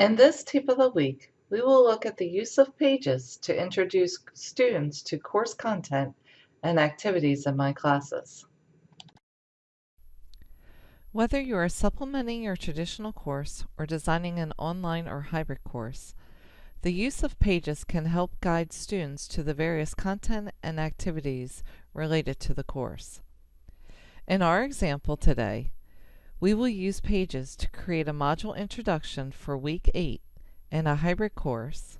In this tip of the week, we will look at the use of pages to introduce students to course content and activities in my classes. Whether you are supplementing your traditional course or designing an online or hybrid course, the use of pages can help guide students to the various content and activities related to the course. In our example today, we will use pages to create a module introduction for week 8 in a hybrid course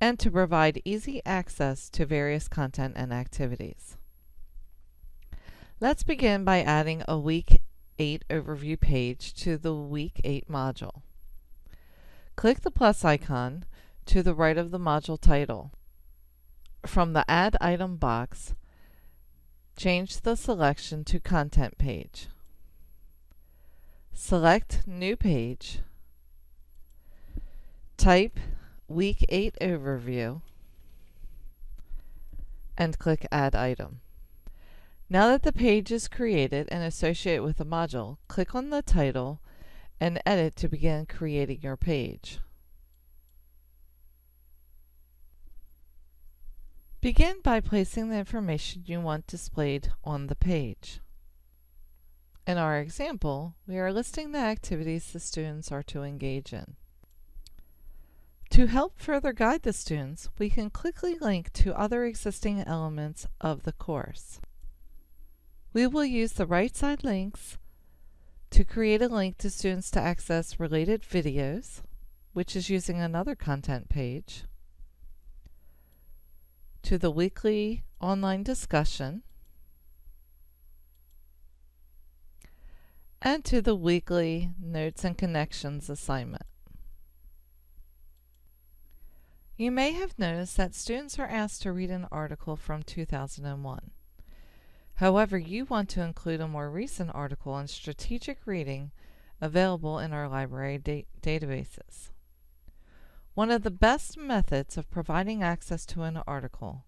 and to provide easy access to various content and activities. Let's begin by adding a week 8 overview page to the week 8 module. Click the plus icon to the right of the module title. From the Add Item box, change the selection to Content page. Select New Page, type Week 8 Overview, and click Add Item. Now that the page is created and associated with a module, click on the title and edit to begin creating your page. Begin by placing the information you want displayed on the page. In our example, we are listing the activities the students are to engage in. To help further guide the students, we can quickly link to other existing elements of the course. We will use the right side links to create a link to students to access related videos, which is using another content page, to the weekly online discussion, and to the weekly Notes and Connections assignment. You may have noticed that students are asked to read an article from 2001. However, you want to include a more recent article on strategic reading available in our library da databases. One of the best methods of providing access to an article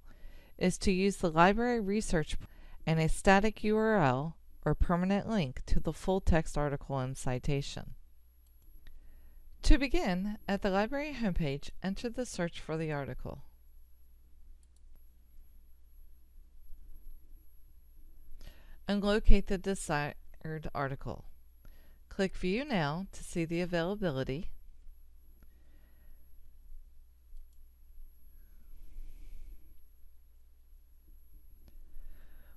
is to use the library research and a static URL or permanent link to the full text article and citation. To begin, at the library homepage, enter the search for the article. And locate the desired article. Click View Now to see the availability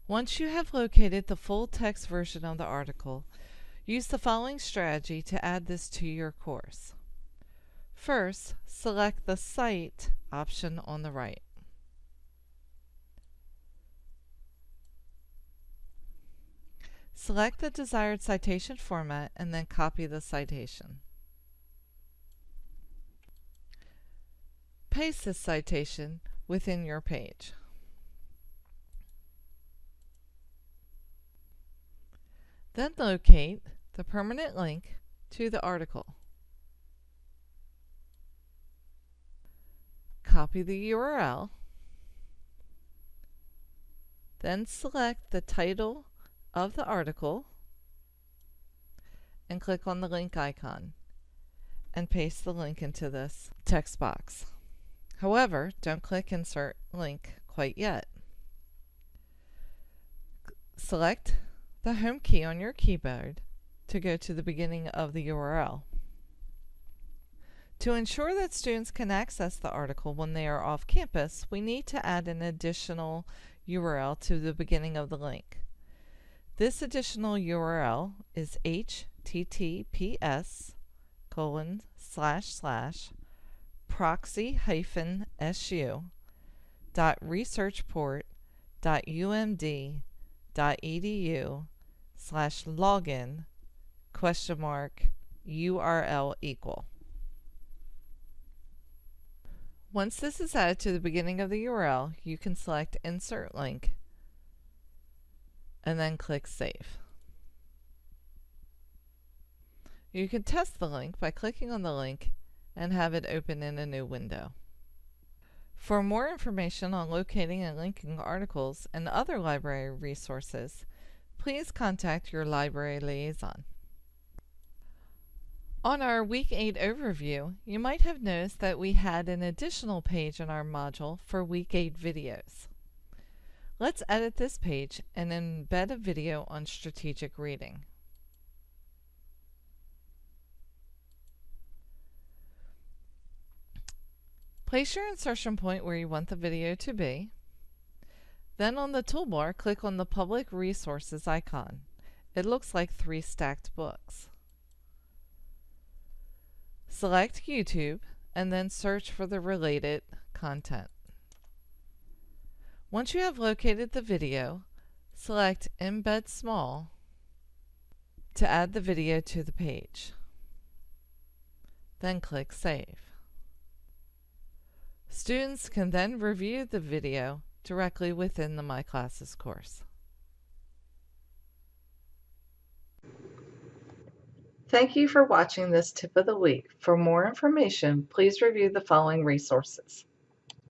Once you have located the full text version of the article, use the following strategy to add this to your course. First, select the Cite option on the right. Select the desired citation format and then copy the citation. Paste this citation within your page. Then locate the permanent link to the article. Copy the URL. Then select the title of the article and click on the link icon and paste the link into this text box. However, don't click Insert Link quite yet. Select the home key on your keyboard to go to the beginning of the URL. To ensure that students can access the article when they are off campus, we need to add an additional URL to the beginning of the link. This additional URL is https colon slash slash proxy hyphen su dot researchport dot umd dot edu slash login question mark URL equal. Once this is added to the beginning of the URL, you can select Insert Link and then click Save. You can test the link by clicking on the link and have it open in a new window. For more information on locating and linking articles and other library resources, please contact your library liaison. On our Week 8 overview, you might have noticed that we had an additional page in our module for Week 8 videos. Let's edit this page and embed a video on strategic reading. Place your insertion point where you want the video to be. Then on the toolbar, click on the Public Resources icon. It looks like three stacked books. Select YouTube and then search for the related content. Once you have located the video, select Embed Small to add the video to the page. Then click Save. Students can then review the video directly within the My Classes course. Thank you for watching this tip of the week. For more information, please review the following resources.